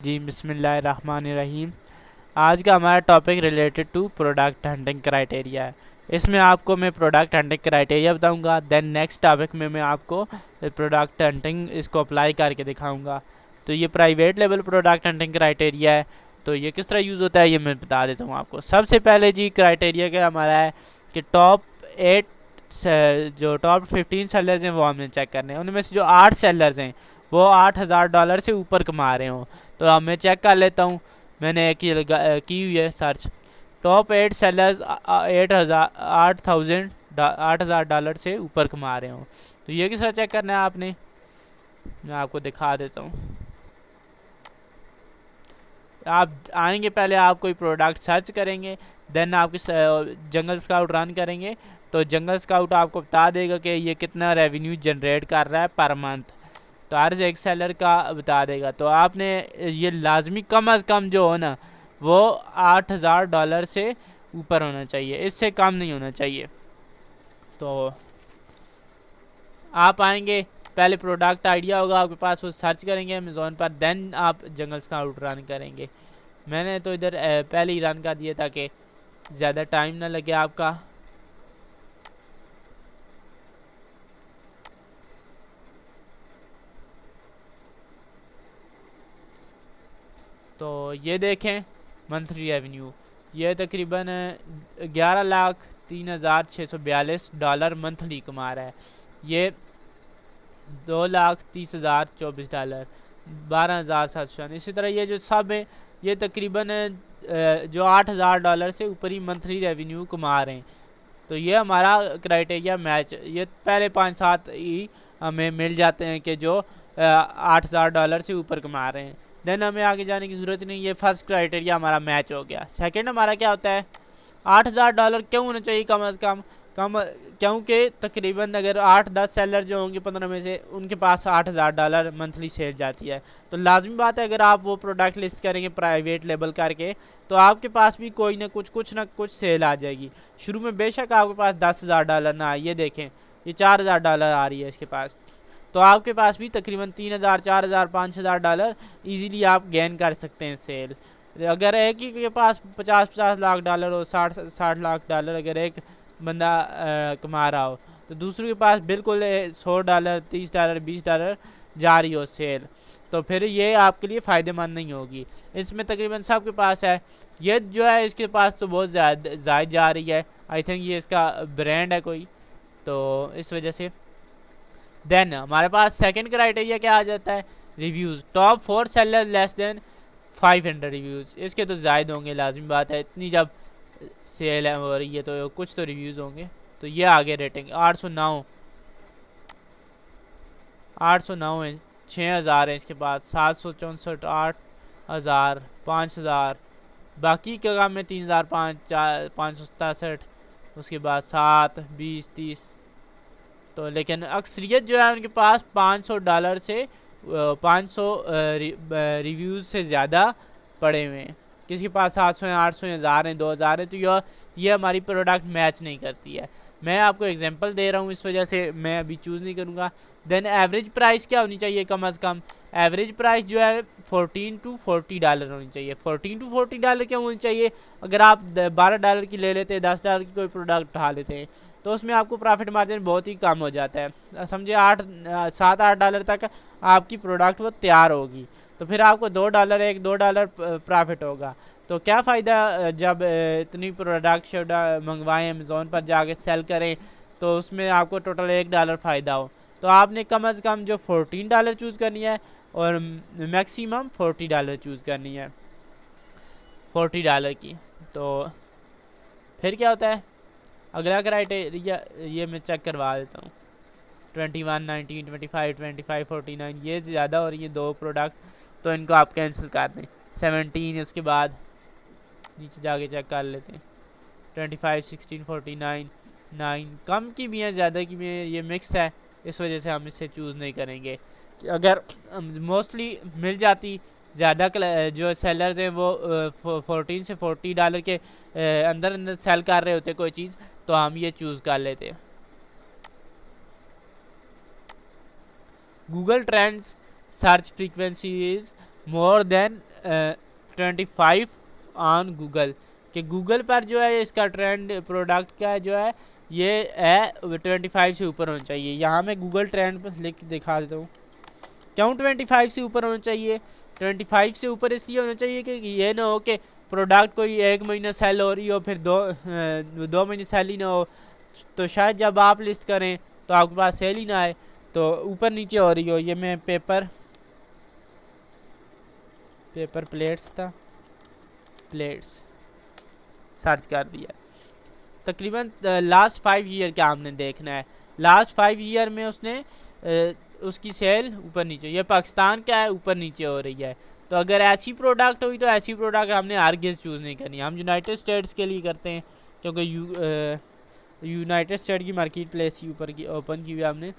جی بسم اللہ الرحمن الرحیم۔ آج کا ہمارا topic related to product hunting criteria ہے۔ اس میں آپ کو میں پروڈکٹ ہنٹنگ کرائٹیریا بتاؤں گا دین نیکسٹ ٹاپک میں میں آپ کو پروڈکٹ ہنٹنگ اس کو اپلائی کر کے دکھاؤں گا۔ تو یہ private level product hunting criteria ہے۔ تو یہ کس طرح یوز ہوتا ہے یہ میں بتا دیتا ہوں آپ کو۔ سب سے پہلے جی کرائٹیریا کا ہمارا ہے کہ ٹاپ ایٹ جو ٹاپ ففٹین سیلرز ہیں وہ ہم نے چیک کرنے ہیں۔ ان میں سے جو آٹھ سیلرز ہیں، وہ آٹھ ہزار ڈالر سے اوپر کما رہے ہوں۔ تو اب میں چیک کر لیتا ہوں۔ میں نے ایک کی ہوئی ہے search top eight sellers eight ہزار، آٹھ تھاؤزینڈ آٹھ ہزار ڈالر سے اوپر کما رہے ہوں۔ تو یہ کس طرح چیک کرنا ہے آپ نے؟ میں آپ کو دکھا دیتا ہوں۔ آپ آئیں گے پہلے، آپ کوئی پروڈکٹ سرچ کریں گے دین آپ کی جنگل اسکاؤٹ رن کریں گے۔ تو جنگل اسکاؤٹ آپ کو بتا دے گا کہ یہ کتنا ریونیو جنریٹ کر رہا ہے پر منتھ تو عرض ایک سیلر کا بتا دے گا۔ تو آپ نے یہ لازمی کم از کم جو ہو نا، وہ آٹھ ہزار ڈالر سے اوپر ہونا چاہیے۔ اس سے کم نہیں ہونا چاہیے۔ تو آپ آئیں گے، پہلے پروڈکٹ آئیڈیا ہوگا، آپ کے پاس وہ سرچ کریں گے امیزون پر دین آپ جنگل اسکاؤٹ رن کریں گے۔ میں نے تو ادھر eh، پہلے ہی رن کر دیا تاکہ زیادہ ٹائم نہ لگے آپ کا۔ تو یہ دیکھیں منتھلی ریونیو یہ تقریباً گیارہ لاکھ تین ہزار چھ سو بیالیس ڈالر منتھلی کما رہا ہے۔ یہ دو لاکھ تیس ہزار چوبیس ڈالر، بارہ ہزار سات سو اسی طرح یہ جو سب ہیں، یہ تقریباً جو آٹھ ہزار ڈالر سے اوپر ہی منتھلی ریونیو کما رہے ہیں۔ تو یہ ہمارا کرائٹیریا میچ، یہ پہلے پانچ سات ہی ہمیں مل جاتے ہیں کہ جو آٹھ ہزار ڈالر سے اوپر کما رہے ہیں۔ دین ہمیں آگے جانے کی ضرورت نہیں، یہ فرسٹ کرائٹیریا ہمارا میچ ہو گیا۔ سیکنڈ ہمارا کیا ہوتا ہے؟ آٹھ ہزار ڈالر کیوں ہونا چاہیے کم از کم؟ کم، کیونکہ تقریباً اگر آٹھ دس سیلر جو ہوں گے پندرہ میں سے، ان کے پاس آٹھ ہزار ڈالر منتھلی سیل جاتی ہے۔ تو لازمی بات ہے، اگر آپ وہ پروڈکٹ لسٹ کریں گے پرائیویٹ لیبل کر کے، تو آپ کے پاس بھی کوئی نہ کچھ کچھ نہ کچھ سیل آ جائے گی۔ شروع میں بے شک آپ کے پاس دس ہزار ڈالر نہ آئے یہ دیکھیں، یہ چار ہزار ڈالر آ رہی ہے اس کے پاس۔ تو آپ کے پاس بھی تقریباً تین ہزار، چار ہزار، پانچ ہزار ڈالر ایزیلی آپ گین کر سکتے ہیں سیل اگر ایک ہی کے پاس پچاس پچاس لاکھ ڈالر ہو، ساٹھ ساٹھ لاکھ ڈالر اگر ایک بندہ کما رہا ہو، تو دوسرے کے پاس بالکل سو ڈالر، تیس ڈالر، بیس ڈالر جا رہی ہو سیل تو پھر یہ آپ کے لیے فائدہ مند نہیں ہوگی. اس میں تقریباً سب کے پاس ہے. یہ جو ہے اس کے پاس تو بہت زیادہ زائد جا رہی ہے. آئی تھنک یہ اس کا برانڈ ہے کوئی. تو اس وجہ سے دین ہمارے پاس سیکنڈ کرائٹیریا کیا آ جاتا ہے؟ Reviews top four seller less than five hundred reviews اس کے تو زائد ہوں گے، لازمی بات ہے۔ اتنی جب سیل ہے ہو رہی ہے تو کچھ تو ریویوز ہوں گے۔ تو یہ آگے ریٹنگ آٹھ سو نو. آٹھ سو نو ہیں، چھ ہزار ہیں اس کے بعد، سات سو چونسٹھ، آٹھ ہزار، پانچ ہزار۔ باقی کے کام میں تین ہزار پانچ، چار، پانچ سو ستاسٹھ۔ اس کے بعد سات، بیس، تیس۔ تو لیکن اکثریت جو ہے ان کے پاس پانچ سو ڈالر سے پانچ سو ریویوز سے زیادہ پڑے ہوئے ہیں۔ کسی کے پاس سات سو ہیں، آٹھ سو ہیں، ہزار ہیں، دو ہزار ہیں، تو یہ ہماری پروڈکٹ میچ نہیں کرتی ہے۔ میں آپ کو اگزامپل دے رہا ہوں اس وجہ سے، میں ابھی چوز نہیں کروں گا۔ دین ایوریج پرائس کیا ہونی چاہیے کم از کم؟ ایوریج پرائس جو ہے فورٹین ٹو فورٹی ڈالر ہونی چاہیے۔ فورٹین ٹو فورٹی ڈالر کیا ہونی چاہیے؟ اگر آپ بارہ ڈالر کی لے لیتے، دس ڈالر کی کوئی پروڈکٹ اٹھا لیتے۔ ہیں تو اس میں آپ کو پرافٹ مارجن بہت ہی کم ہو جاتا ہے۔ سمجھے آٹھ، سات، آٹھ ڈالر تک آپ کی پروڈکٹ وہ تیار ہوگی۔ تو پھر آپ کو دو ڈالر ایک دو ڈالر پرافٹ ہوگا۔ تو کیا فائدہ، جب اتنی پروڈکٹ منگوائیں امیزون پر جا کے سیل کریں، تو اس میں آپ کو ٹوٹل ایک ڈالر فائدہ ہو۔ تو آپ نے کم از کم جو فورٹین ڈالر چوز کرنی ہے اور میکسیمم فورٹی ڈالر چوز کرنی ہے۔ فورٹی ڈالر کی۔ تو پھر کیا ہوتا ہے؟ اگلا کرائٹیریا یہ میں چیک کروا دیتا ہوں۔ Twenty one nineteen twenty five twenty five forty nine یہ زیادہ ہو رہی ہیں دو پروڈکٹ تو ان کو آپ کینسل کر دیں۔ سیونٹین اس کے بعد نیچے جا کے چیک کر لیتے ہیں۔ Twenty five sixteen forty nine nine کم کی بھی ہیں، زیادہ کی بھی ہیں، یہ مکس ہے، اس وجہ سے ہم اسے چوز نہیں کریں گے۔ اگر موسٹلی مل جاتی، زیادہ جو سیلرز ہیں وہ فورٹین سے فورٹی ڈالر کے اندر اندر سیل کر رہے ہوتے کوئی چیز، تو ہم یہ چوز کر لیتے۔ Google trends search frequency is more than twenty five on Google کہ گوگل پر جو ہے اس کا ٹرینڈ پروڈکٹ کا جو ہے، یہ ہے ٹوینٹی فائیو سے اوپر ہونا چاہیے۔ یہاں میں گوگل ٹرینڈ پر لکھ دکھا دیتا ہوں۔ کیوں ٹوینٹی فائیو سے اوپر ہونا چاہیے؟ ٹوینٹی فائیو سے اوپر اس لیے ہونا چاہیے کہ یہ نہ ہو کہ پروڈکٹ کوئی ایک مہینہ سیل ہو رہی ہو، پھر دو دو مہینے سیل ہی نہ ہو۔ تو شاید جب آپ لسٹ کریں تو آپ کے پاس سیل ہی نہ آئے۔ تو اوپر نیچے ہو رہی ہو۔ یہ میں پیپر پیپر پلیٹس تھا۔ پلیٹس سرچ کر دیا۔ تقریباً لاسٹ فائیو ایئر کیا ہم نے دیکھنا ہے۔ لاسٹ فائیو ایئر میں اس نے اس کی سیل اوپر نیچے یہ پاکستان کیا ہے، اوپر نیچے ہو رہی ہے۔ تو اگر ایسی پروڈکٹ ہوئی تو ایسی پروڈکٹ ہم نے آرگیز چوز نہیں کرنی۔ ہم یونائٹڈ اسٹیٹس کے لیے کرتے ہیں، کیونکہ یونائٹڈ اسٹیٹ کی مارکیٹ پلیس اوپر کی اوپن کی ہوئی ہم نے۔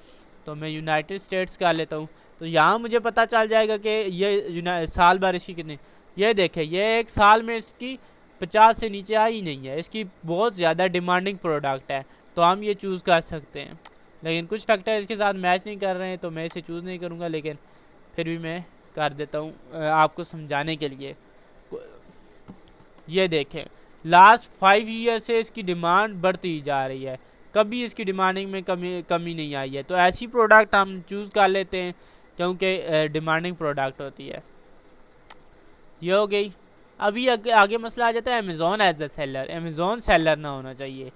تو میں یونائٹڈ اسٹیٹس کا لیتا ہوں۔ تو یہاں مجھے پتہ چل جائے گا کہ یہ سال بھر اس کی کتنے یہ دیکھیں، یہ ایک سال میں اس کی پچاس سے نیچے آئی نہیں ہے۔ اس کی بہت زیادہ ڈیمانڈنگ پروڈکٹ ہے۔ تو ہم یہ چوز کر سکتے ہیں۔ لیکن کچھ فیکٹر اس کے ساتھ میچ نہیں کر رہے ہیں تو میں اسے چوز نہیں کروں گا، لیکن پھر بھی میں کر دیتا ہوں آپ کو سمجھانے کے لیے۔ یہ دیکھیں لاسٹ فائیو ایئر سے اس کی ڈیمانڈ بڑھتی جا رہی ہے۔ کبھی اس کی ڈیمانڈنگ میں کمی کمی نہیں آئی ہے۔ تو ایسی پروڈکٹ ہم چوز کر لیتے ہیں کیونکہ ڈیمانڈنگ پروڈکٹ ہوتی ہے۔ یہ ہو گئی۔ ابھی آگے مسئلہ آ جاتا ہے Amazon as a seller Amazon seller نہ ہونا چاہیے۔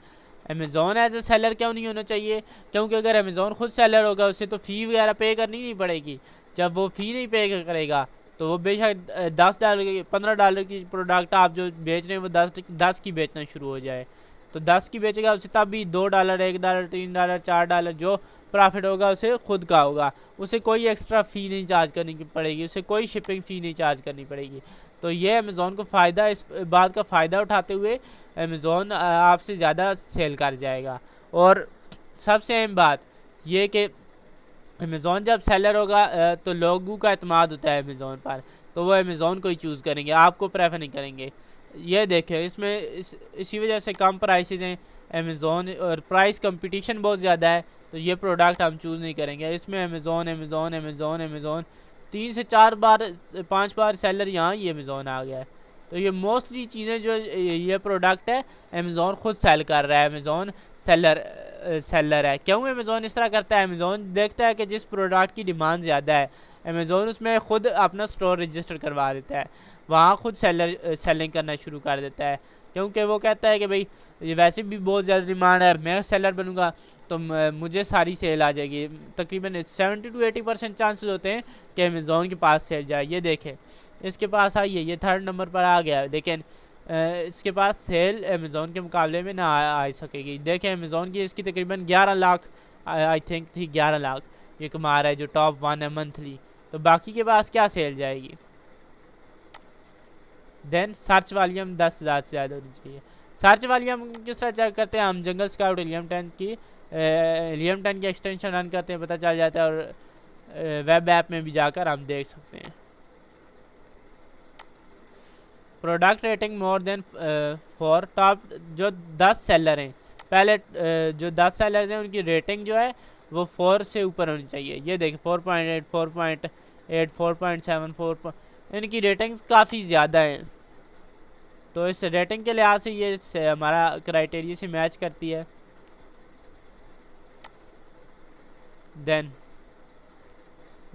امیزون ایز اے سیلر کیوں نہیں ہونا چاہیے؟ کیونکہ اگر امیزون خود سیلر ہوگا، اسے تو فی وغیرہ پے کرنی نہیں پڑے گی۔ جب وہ فی نہیں پے کرے گا، تو وہ بے شک دس ڈالر کی، پندرہ ڈالر کی پروڈکٹ آپ جو بیچ رہے ہیں، وہ دس دس کی بیچنا شروع ہو جائے۔ تو دس کی بیچے گا، اسے تب بھی دو ڈالر، ایک ڈالر، تین ڈالر، چار ڈالر جو پرافٹ ہوگا، اسے خود کا ہوگا۔ اسے کوئی ایکسٹرا فی نہیں چارج کرنی پڑے گی، اسے کوئی شپنگ فی نہیں چارج کرنی پڑے گی۔ تو یہ امیزون کو فائدہ اس بات کا فائدہ اٹھاتے ہوئے امیزون آپ سے زیادہ سیل کر جائے گا۔ اور سب سے اہم بات یہ کہ امیزون جب سیلر ہوگا تو لوگوں کا اعتماد ہوتا ہے امیزون پر۔ تو وہ امیزون کو ہی چوز کریں گے، آپ کو پریفر نہیں کریں گے۔ یہ دیکھیں، اس میں اس، اسی وجہ سے کم پرائسز ہیں۔ امیزون اور پرائس کمپٹیشن بہت زیادہ ہے، تو یہ پروڈکٹ ہم چوز نہیں کریں گے۔ اس میں امیزون امیزون امیزون امیزون تین سے چار بار، پانچ بار سیلر یہاں یہ امیزون آ گیا ہے۔ تو یہ موسٹلی چیزیں جو یہ پروڈکٹ ہے امیزون خود سیل کر رہا ہے امیزون سیلر سیلر ہے۔ کیوں امیزون اس طرح کرتا ہے؟ امیزون دیکھتا ہے کہ جس پروڈکٹ کی ڈیمانڈ زیادہ ہے امیزون اس میں خود اپنا سٹور رجسٹر کروا دیتا ہے۔ وہاں خود سیلر سیلنگ کرنا شروع کر دیتا ہے۔ کیونکہ وہ کہتا ہے کہ بھئی یہ ویسے بھی بہت زیادہ ڈیمانڈ ہے، میں سیلر بنوں گا، تو مجھے ساری سیل آ جائے گی۔ تقریباً seventy to eighty percent chances ہوتے ہیں کہ امیزون کے پاس سیل جائے۔ یہ دیکھیں، اس کے پاس آئیے، یہ تھرڈ نمبر پر آ گیا۔ لیکن اس کے پاس سیل امیزون کے مقابلے میں نہ آ سکے گی۔ دیکھیں امیزون کی اس کی تقریباً گیارہ لاکھ، آئی تھنک تھی گیارہ لاکھ، یہ کما رہا ہے جو ٹاپ ون ہے منتھلی تو باقی کے پاس کیا سیل جائے گی؟ دین سرچ والیوم دس ہزار سے زیادہ ہونی چاہیے۔ سرچ والیوم کس طرح چیک کرتے ہیں؟ ہم جنگل اسکاؤٹ الیم ٹین کی الیم ٹین کی ایکسٹینشن رن کرتے ہیں، پتہ چل جاتا ہے اور ویب ایپ میں بھی جا کر ہم دیکھ سکتے ہیں۔ Product rating more than four top جو دس سیلر ہیں۔ پہلے جو دس سیلرز ہیں، ان کی ریٹنگ جو ہے، وہ فور سے اوپر ہونی چاہیے۔ یہ دیکھیں four point eight four point eight four point seven four ان کی ریٹنگ کافی زیادہ ہیں۔ تو اس ریٹنگ کے لحاظ سے یہ ہمارا کرائٹیریا سے میچ کرتی ہے۔ Then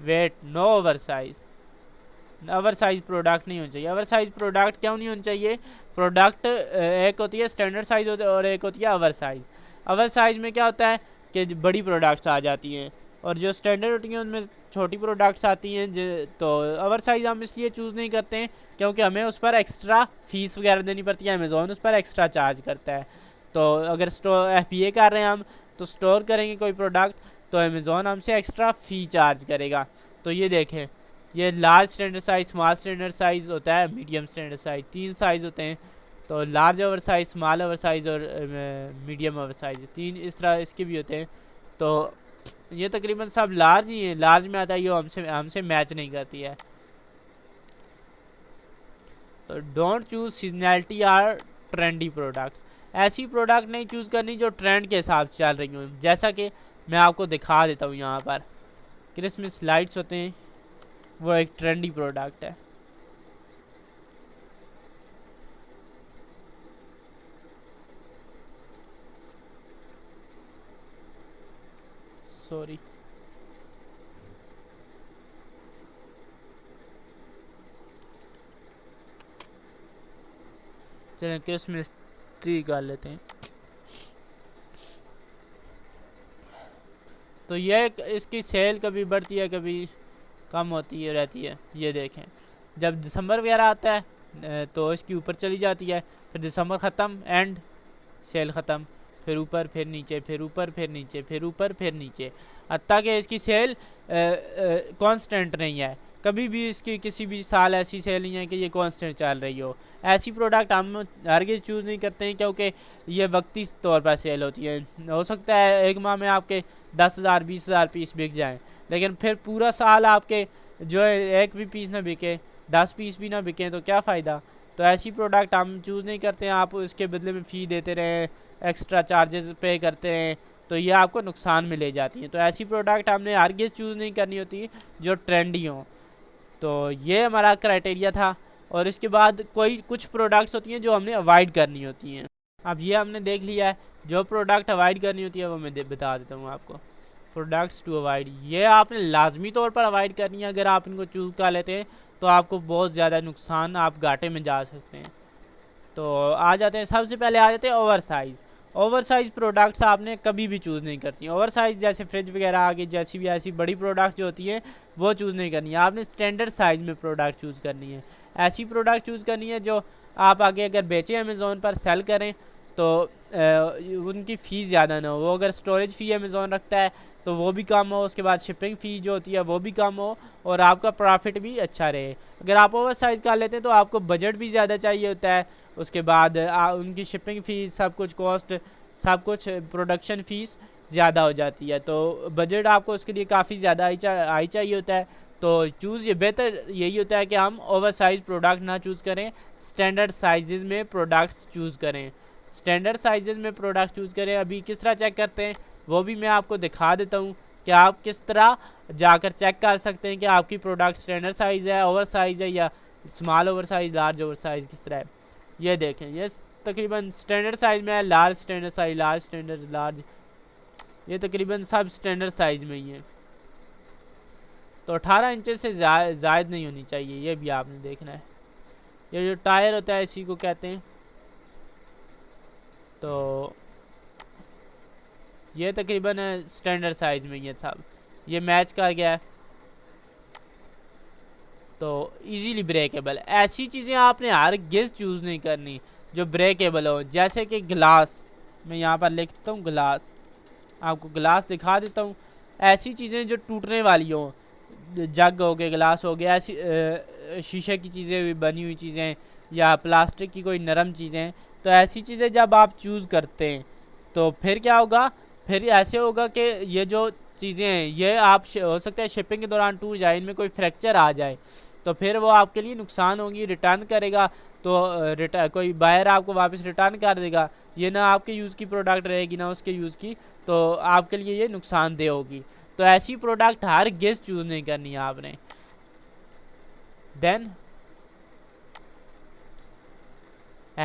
weight no over size over size product نہیں ہونا چاہیے۔ اوور سائز پروڈکٹ کیوں نہیں ہونا چاہیے؟ پروڈکٹ ایک ہوتی ہے اسٹینڈرڈ سائز ہوتا ہے اور ایک ہوتی ہے اوور سائز اوور سائز میں کیا ہوتا ہے کہ بڑی پروڈکٹس آ جاتی ہیں۔ اور جو اسٹینڈرڈ ہوتی ہیں ان میں چھوٹی پروڈکٹس آتی ہیں تو اوور سائز ہم اس لیے چوز نہیں کرتے ہیں کیونکہ ہمیں اس پر ایکسٹرا فیس وغیرہ دینی پڑتی ہے امیزون اس پر ایکسٹرا چارج کرتا ہے۔ تو اگر ایف پی اے کر رہے ہیں ہم، تو اسٹور کریں گے کوئی پروڈکٹ تو امیزون ہم سے ایکسٹرا فی چارج کرے گا۔ تو یہ دیکھیں، یہ large standard size small standard size ہوتا ہے میڈیم اسٹینڈرڈ سائز تین سائز ہوتے ہیں۔ تو large over size small over size اور میڈیم اوور سائز تین اس طرح اس کے بھی ہوتے ہیں۔ تو یہ تقریباً سب لارج ہی ہیں، لارج میں آتا ہے، یہ ہم سے ہم سے میچ نہیں کرتی ہے۔ تو don't choose seasonality or trendy products ایسی پروڈکٹ نہیں چوز کرنی جو ٹرینڈ کے حساب سے چل رہی ہوں۔ جیسا کہ میں آپ کو دکھا دیتا ہوں یہاں پر۔ کرسمس لائٹس ہوتے ہیں، وہ ایک ٹرینڈی پروڈکٹ ہے۔ سوری چلیں کس میں کر لیتے ہیں تو یہ اس کی سیل کبھی بڑھتی ہے، کبھی کم ہوتی ہے رہتی ہے، یہ دیکھیں۔ جب دسمبر وغیرہ آتا ہے، تو اس کی اوپر چلی جاتی ہے، پھر دسمبر ختم، اینڈ سیل ختم۔ پھر اوپر، پھر نیچے، پھر اوپر، پھر نیچے، پھر اوپر، پھر نیچے۔ حتیٰ کہ اس کی سیل کانسٹنٹ نہیں ہے۔ کبھی بھی اس کی کسی بھی سال ایسی سیل نہیں ہے کہ یہ کانسٹنٹ چل رہی ہو۔ ایسی پروڈکٹ ہم ہرگز چوز نہیں کرتے ہیں کیونکہ یہ وقتی طور پر سیل ہوتی ہے۔ ہو سکتا ہے ایک ماہ میں آپ کے دس ہزار، بیس ہزار پیس بک جائیں، لیکن پھر پورا سال آپ کے جو ہے ایک بھی پیس نہ بکے، دس پیس بھی نہ بکیں تو کیا فائدہ؟ تو ایسی پروڈکٹ ہم چوز نہیں کرتے ہیں، آپ اس کے بدلے میں فی دیتے رہیں ایکسٹرا چارجز پے کرتے رہیں تو یہ آپ کو نقصان میں لے جاتی ہیں۔ تو ایسی پروڈکٹ ہم نے ہرگز چوز نہیں کرنی ہوتی جو ٹرینڈی ہوں۔ تو یہ ہمارا کرائٹیریا تھا۔ اور اس کے بعد کوئی کچھ پروڈکٹس ہوتی ہیں جو ہم نے اوائڈ کرنی ہوتی ہیں۔ اب یہ ہم نے دیکھ لیا ہے۔ جو پروڈکٹ اوائڈ کرنی ہوتی ہے وہ میں بتا دیتا ہوں آپ کو۔ پروڈکٹس ٹو اوائڈ یہ آپ نے لازمی طور پر اوائڈ کرنی ہے، اگر آپ ان کو چوز کر لیتے ہیں تو آپ کو بہت زیادہ نقصان آپ گاٹے میں جا سکتے ہیں۔ تو آ جاتے ہیں، سب سے پہلے آ جاتے ہیں over size over size products آپ نے کبھی بھی چوز نہیں کرتی۔ اوور سائز جیسے فریج وغیرہ آگے جیسی بھی ایسی بڑی پروڈکٹ جو ہوتی ہیں، وہ چوز نہیں کرنی۔ ہے آپ نے اسٹینڈرڈ سائز میں پروڈکٹ چوز کرنی ہے۔ ایسی پروڈکٹ چوز کرنی ہے جو آپ آگے اگر بیچیں امیزون پر سیل کریں تو ان کی فی زیادہ نہ ہو۔ وہ اگر سٹوریج فی امیزون رکھتا ہے تو وہ بھی کم ہو، اس کے بعد شپنگ فی جو ہوتی ہے وہ بھی کم ہو اور آپ کا پرافٹ بھی اچھا رہے۔ اگر آپ اوور سائز کر لیتے ہیں تو آپ کو بجٹ بھی زیادہ چاہیے ہوتا ہے۔ اس کے بعد ان کی شپنگ فیس سب کچھ کاسٹ سب کچھ پروڈکشن فیس زیادہ ہو جاتی ہے۔ تو بجٹ آپ کو اس کے لیے کافی زیادہ آئی چاہیے ہوتا ہے۔ تو چوز یہ بہتر یہی ہوتا ہے کہ ہم اوور سائز پروڈکٹ نہ چوز کریں سٹینڈرڈ سائزز میں پروڈکٹس چوز کریں۔ سٹینڈرڈ سائزز میں پروڈکٹ چوز کریں، ابھی کس طرح چیک کرتے ہیں، وہ بھی میں آپ کو دکھا دیتا ہوں کہ آپ کس طرح جا کر چیک کر سکتے ہیں کہ آپ کی پروڈکٹ سٹینڈرڈ سائز ہے، اوور سائز ہے یا small over size, large over size, کس طرح ہے۔ یہ دیکھیں، یہ تقریباً سٹینڈرڈ سائز میں ہے، large standard size, large standard large. یہ تقریباً سب سٹینڈرڈ سائز میں ہی ہے تو اٹھارہ انچز سے زائد نہیں ہونی چاہیے، یہ بھی آپ نے دیکھنا ہے۔ یہ جو ٹائر ہوتا ہے، اسی کو کہتے ہیں۔ تو یہ تقریباً سٹینڈرڈ سائز میں یہ سب یہ میچ کر گیا۔ ہے تو ایزیلی بریکیبل۔ ایسی چیزیں آپ نے ہر گز چوز نہیں کرنی جو بریکیبل ہو۔ جیسے کہ گلاس، میں یہاں پر لکھ دیتا ہوں گلاس۔ آپ کو گلاس دکھا دیتا ہوں۔ ایسی چیزیں جو ٹوٹنے والی ہوں۔ جگ ہو گئے، گلاس ہو گیا ایسی شیشے کی چیزیں ہوئی، بنی ہوئی چیزیں یا پلاسٹک کی کوئی نرم چیزیں۔ تو ایسی چیزیں جب آپ چوز کرتے ہیں، تو پھر کیا ہوگا؟ پھر ایسے ہوگا کہ یہ جو چیزیں ہیں، یہ آپ ہو سکتا ہے شپنگ کے دوران ٹوٹ جائے، ان میں کوئی فریکچر آ جائے، تو پھر وہ آپ کے لیے نقصان ہوگی، ریٹرن کرے گا، تو کوئی بائر آپ کو واپس ریٹرن کر دے گا، یہ نہ آپ کے یوز کی پروڈکٹ رہے گی، نہ اس کے یوز کی، تو آپ کے لیے یہ نقصان دہ ہوگی۔ تو ایسی پروڈکٹ ہر گیس چوز نہیں کرنی ہے آپ نے۔ دین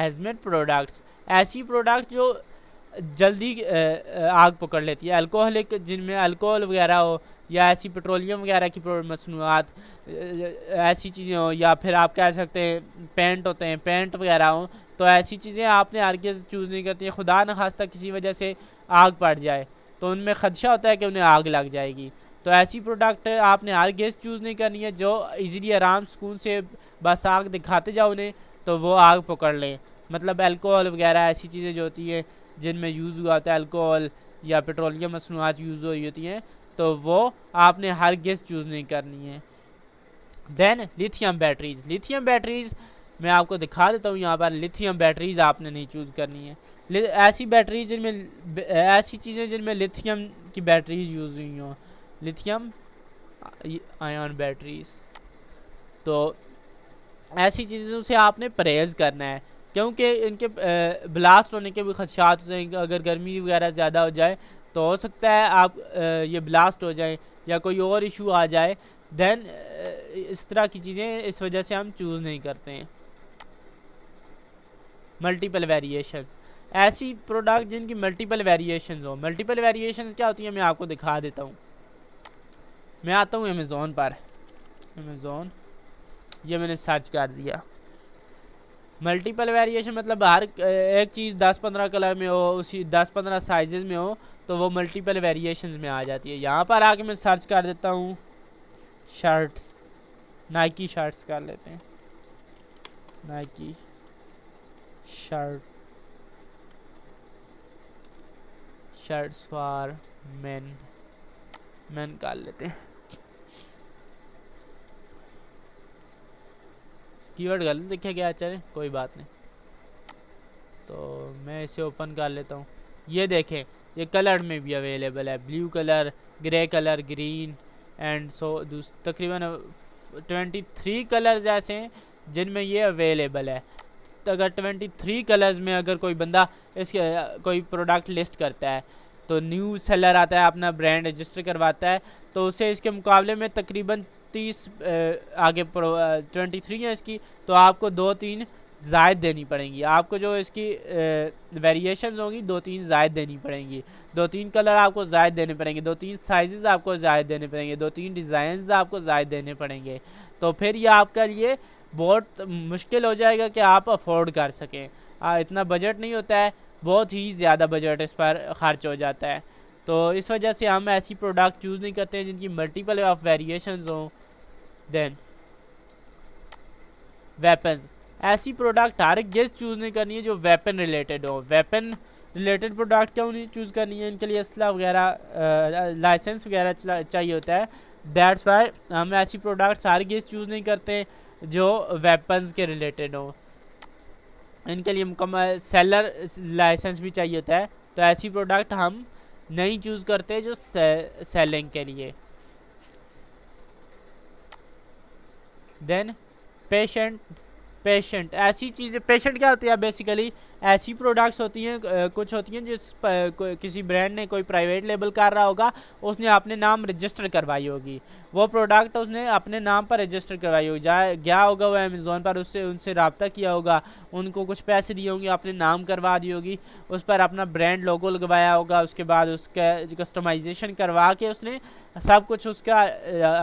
ایزمنٹ پروڈکٹس ایسی پروڈکٹ جو جلدی آگ پکڑ لیتی ہے۔ الکوہلک جن میں الکوہل وغیرہ ہو، یا ایسی پٹرولیم وغیرہ کی مصنوعات ایسی چیزیں ہوں، یا پھر آپ کہہ سکتے ہیں پینٹ ہوتے ہیں پینٹ وغیرہ ہوں، تو ایسی چیزیں آپ نے ہر چوز نہیں کرتی ہیں۔ خدا نخواستہ کسی وجہ سے آگ پڑ جائے، تو ان میں خدشہ ہوتا ہے کہ انہیں آگ لگ جائے گی۔ تو ایسی پروڈکٹ آپ نے ہر گیس چوز نہیں کرنی ہے، جو ایزیلی آرام سکون سے بس آگ دکھاتے جاؤ انہیں تو وہ آگ پکڑ لیں مطلب الکوہل وغیرہ ایسی چیزیں جو ہوتی ہیں جن میں یوز ہوا ہوتا ہے، الکوہل یا پیٹرولیم مصنوعات یوز ہوئی ہوتی ہیں، تو وہ آپ نے ہر گیس چوز نہیں کرنی ہے۔ Then lithium batteries lithium batteries میں آپ کو دکھا دیتا ہوں، یہاں پر لیتھیم بیٹریز آپ نے نہیں چوز کرنی ہے ایسی بیٹریز جن میں، ایسی چیزیں جن میں لیتھیم کی بیٹریز یوز ہوئی ہوں۔ لیتھیم آئن بیٹریز تو ایسی چیزوں سے آپ نے پرہیز کرنا ہے، کیونکہ ان کے بلاسٹ ہونے کے بھی خدشات ہوتے ہیں۔ اگر گرمی وغیرہ زیادہ ہو جائے تو ہو سکتا ہے آپ یہ بلاسٹ ہو جائیں یا کوئی اور ایشو آ جائے۔ دین اس طرح کی چیزیں اس وجہ سے ہم چوز نہیں کرتے ہیں۔ Multiple variations. ایسی پروڈکٹ جن کی ملٹیپل ویریشنز ہو ملٹیپل ویریشنز کیا ہوتی ہیں؟ میں آپ کو دکھا دیتا ہوں۔ میں آتا ہوں امیزون پر۔ امیزون یہ میں نے سرچ کر دیا۔ ملٹیپل ویریشن مطلب ہر ایک چیز دس پندرہ کلر میں ہو، اسی دس پندرہ سائزز میں ہو، تو وہ ملٹیپل ویریشنز میں آ جاتی ہے۔ یہاں پر آ کے میں سرچ کر دیتا ہوں۔ شرٹس نائکی شرٹس کر لیتے ہیں۔ Nike shirt shirts for men men کر لیتے ہیں۔ کی ورڈ غلط دیکھے گیا چلے جی، کوئی بات نہیں۔ تو میں اسے اوپن کر لیتا ہوں۔ یہ دیکھیں، یہ کلر میں بھی اویلیبل ہے۔ Blue colour grey colour green and so تقریباً ٹوینٹی تھری کلرز ایسے ہیں جن میں یہ اویلیبل ہے۔ اگر ٹوینٹی تھری کلرز میں اگر کوئی بندہ اس کے، کوئی پروڈکٹ لسٹ کرتا ہے، تو نیو سیلر آتا ہے، اپنا برانڈ رجسٹر کرواتا ہے، تو اسے اس کے مقابلے میں تقریباً تیس آگے ٹوینٹی تھری ہے اس کی، تو آپ کو دو تین زائد دینی پڑیں گی۔ آپ کو جو اس کی ویریشنز ہوں گی، دو تین زائد دینی پڑیں گی۔ دو تین کلر آپ کو زائد دینے پڑیں گے، دو تین سائزز آپ کو زائد دینے پڑیں گے، دو تین ڈیزائنز آپ کو زائد دینے پڑیں گے۔ تو پھر یہ آپ کا لیے بہت مشکل ہو جائے گا کہ آپ افورڈ کر سکیں۔ اتنا بجٹ نہیں ہوتا ہے، بہت ہی زیادہ بجٹ اس پر خرچ ہو جاتا ہے۔ تو اس وجہ سے ہم ایسی پروڈکٹ چوز نہیں کرتے ہیں جن کی ملٹیپل آف ویریشنز ہوں۔ دین ویپنز ایسی پروڈکٹ ہر گیس چوز نہیں کرنی ہے جو ویپن ریلیٹڈ ہو. ویپن ریلیٹڈ پروڈکٹ کیوں نہیں چوز کرنی ہے؟ ان کے لیے اسلحہ وغیرہ لائسنس وغیرہ چاہیے ہوتا ہے. دیٹس وائی ہم ایسی پروڈکٹس ہر گیس چوز نہیں کرتے جو ویپنز کے ریلیٹڈ ہوں ان کے لیے مکمل سیلر لائسنس بھی چاہیے ہوتا ہے. تو ایسی پروڈکٹ ہم نہیں چوز کرتے جو سیلنگ کے لیے. دین پیشنٹ پیشنٹ ایسی چیزیں پیشنٹ کیا ہوتی ہے؟ بیسیکلی ایسی پروڈکٹس ہوتی ہیں کچھ ہوتی ہیں جس کسی برانڈ نے کوئی پرائیویٹ لیبل کر رہا ہوگا، اس نے اپنے نام رجسٹر کروائی ہوگی۔ وہ پروڈکٹ اس نے اپنے نام پر رجسٹر کروائی ہوگی۔ جائے، گیا ہوگا وہ امیزون پر، اس سے، ان سے رابطہ کیا ہوگا۔ ان کو کچھ پیسے دیے ہوں گے، اپنے نام کروا دی ہوگی۔ اس پر اپنا برانڈ لوگو لگوایا ہوگا۔ اس کے بعد اس کا کسٹمائزیشن کروا کے اس نے سب کچھ اس کا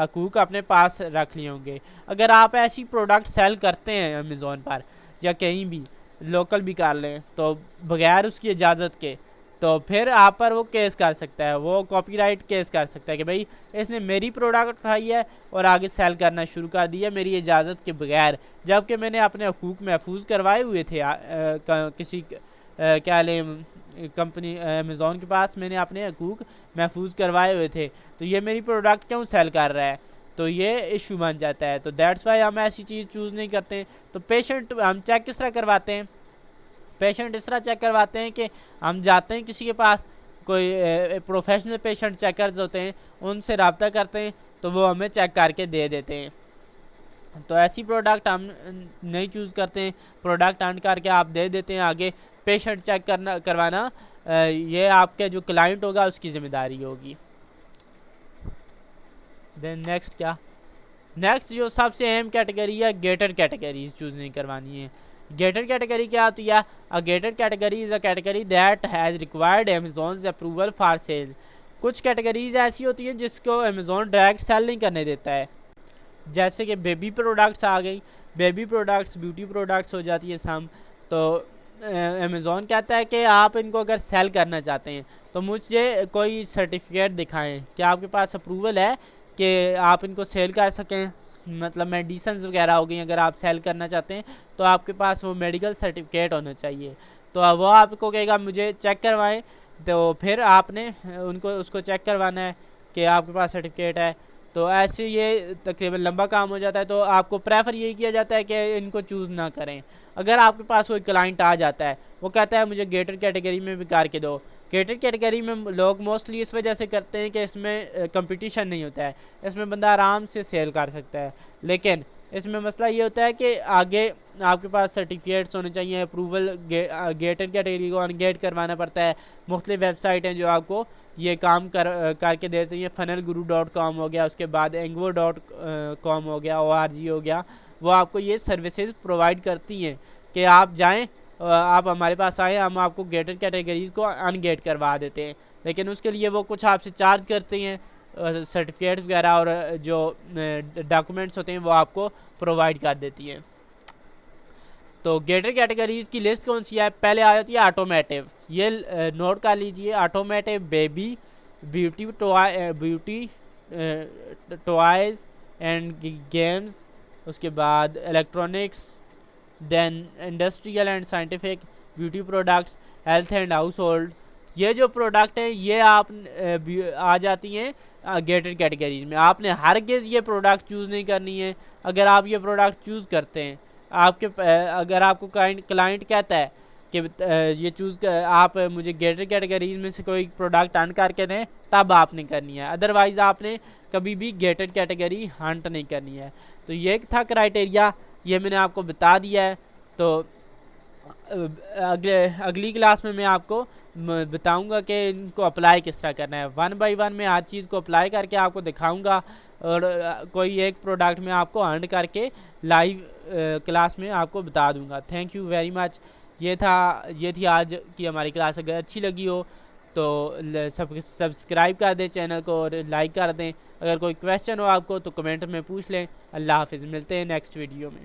حقوق اپنے پاس رکھ لیے ہوں گے۔ اگر آپ ایسی پروڈکٹ سیل کرتے ہیں امیزون پر یا کہیں بھی لوکل بھی کر لیں، تو بغیر اس کی اجازت کے، تو پھر آپ پر وہ کیس کر سکتا ہے، وہ کاپی رائٹ کیس کر سکتا ہے کہ بھئی اس نے میری پروڈکٹ اٹھائی ہے اور آگے سیل کرنا شروع کر دیا میری اجازت کے بغیر۔ جبکہ میں نے اپنے حقوق محفوظ کروائے ہوئے تھے کسی کیا لیں، کمپنی امیزون کے پاس میں نے اپنے حقوق محفوظ کروائے ہوئے تھے۔ تو یہ میری پروڈکٹ کیوں سیل کر رہا ہے؟ تو یہ ایشو بن جاتا ہے۔ تو دیٹس وائی ہم ایسی چیز چوز نہیں کرتے۔ تو پیشنٹ ہم چیک کس طرح کرواتے ہیں۔ پیشنٹ اس طرح چیک کرواتے ہیں کہ ہم جاتے ہیں کسی کے پاس، کوئی پروفیشنل پیشنٹ چیکرز ہوتے ہیں، ان سے رابطہ کرتے ہیں، تو وہ ہمیں چیک کر کے دے دیتے ہیں۔ تو ایسی پروڈکٹ ہم نہیں چوز کرتے ہیں۔ پروڈکٹ آن کر کے آپ دے دیتے ہیں۔ آگے پیشنٹ چیک کرنا، کروانا یہ آپ کے جو کلائنٹ ہوگا، اس کی ذمہ داری ہوگی۔ دین نیکسٹ کیا نیکسٹ جو سب سے اہم کیٹیگری ہے گیٹر کیٹیگریز چوز نہیں کروانی ہے گیٹر کیٹیگری کیا ہوتی ہے gated category is a category that has required Amazon's approval for sale کچھ کیٹیگریز ایسی ہوتی ہیں جس کو امیزون ڈائریکٹ سیل نہیں کرنے دیتا ہے۔ جیسے کہ بیبی پروڈکٹس آ گئی بیبی پروڈکٹس بیوٹی پروڈکٹس ہو جاتی ہے سم۔ تو امیزون کہتا ہے کہ آپ ان کو اگر سیل کرنا چاہتے ہیں تو مجھے کوئی سرٹیفکیٹ دکھائیں۔ کیا آپ کے پاس اپروول ہے؟ کہ آپ ان کو سیل کر سکیں۔ مطلب میڈیسنز وغیرہ ہو گئی، اگر آپ سیل کرنا چاہتے ہیں، تو آپ کے پاس وہ میڈیکل سرٹیفکیٹ ہونا چاہیے۔ تو وہ آپ کو کہے گا، مجھے چیک کروائیں۔ تو پھر آپ نے ان کو، اس کو چیک کروانا ہے کہ آپ کے پاس سرٹیفکیٹ ہے۔ تو ایسے یہ تقریباً لمبا کام ہو جاتا ہے تو آپ کو پریفر یہی کیا جاتا ہے کہ ان کو چوز نہ کریں۔ اگر آپ کے پاس کوئی کلائنٹ آ جاتا ہے، وہ کہتا ہے مجھے گیٹر کیٹیگری میں بھی کار کے دو۔ گیٹر کیٹیگری میں لوگ موسٹلی اس وجہ سے کرتے ہیں کہ اس میں کمپٹیشن نہیں ہوتا ہے۔ اس میں بندہ آرام سے سیل کر سکتا ہے۔ لیکن اس میں مسئلہ یہ ہوتا ہے کہ آگے آپ کے پاس سرٹیفکیٹس ہونے چاہیے اپروول گیٹر کیٹیگری کو ان گیٹ کروانا پڑتا ہے۔ مختلف ویب سائٹ ہیں جو آپ کو یہ کام کر کر کے دیتے ہیں۔ فنل گرو ڈاٹ کام ہو گیا، اس کے بعد اینگو ڈاٹ کام ہو گیا او آر جی ہو گیا۔ وہ آپ کو یہ سروسز پرووائڈ کرتی ہیں کہ آپ جائیں آپ ہمارے پاس آئیں، ہم آپ کو گیٹر کیٹیگریز کو ان گیٹ کروا دیتے ہیں۔ لیکن اس کے لیے وہ کچھ آپ سے چارج کرتے ہیں۔ سرٹیفکیٹس وغیرہ اور جو ڈاکومنٹس ہوتے ہیں، وہ آپ کو پرووائڈ کر دیتی ہیں۔ تو گیٹر کیٹیگریز کی لسٹ کون سی ہے؟ پہلے آ جاتی ہے آٹومیٹیو یہ نوٹ کر لیجیے automotive baby beauty beauty toys and games اس کے بعد electronics then industrial and scientific beauty products health and household یہ جو پروڈکٹ ہیں، یہ آپ آ جاتی ہیں گیٹر کیٹیگریز میں۔ آپ نے ہرگز یہ پروڈکٹ چوز نہیں کرنی ہے۔ اگر آپ یہ پروڈکٹ چوز کرتے ہیں، آپ کے اگر آپ کو کلائنٹ کہتا ہے کہ یہ چوز آپ مجھے گیٹر کیٹیگریز میں سے کوئی پروڈکٹ ہنٹ کر کے دیں تب آپ نے کرنی ہے۔ ادروائز آپ نے کبھی بھی گیٹر کیٹیگری ہنٹ نہیں کرنی ہے۔ تو یہ تھا کرائٹیریا یہ میں نے آپ کو بتا دیا ہے۔ تو اگلے، اگلی کلاس میں میں آپ کو بتاؤں گا کہ ان کو اپلائی کس طرح کرنا ہے۔ ون بائی ون میں ہر چیز کو اپلائی کر کے آپ کو دکھاؤں گا اور، کوئی ایک پروڈکٹ میں آپ کو ارن کر کے لائیو کلاس میں آپ کو بتا دوں گا۔ تھینک یو ویری مچ یہ تھا، یہ تھی آج کی ہماری کلاس۔ اگر اچھی لگی ہو تو سب، سبسکرائب کر دیں چینل کو اور لائک کر دیں۔ اگر کوئی کویشچن ہو آپ کو تو کمنٹ میں پوچھ لیں۔ اللہ حافظ۔ ملتے ہیں نیکسٹ ویڈیو میں۔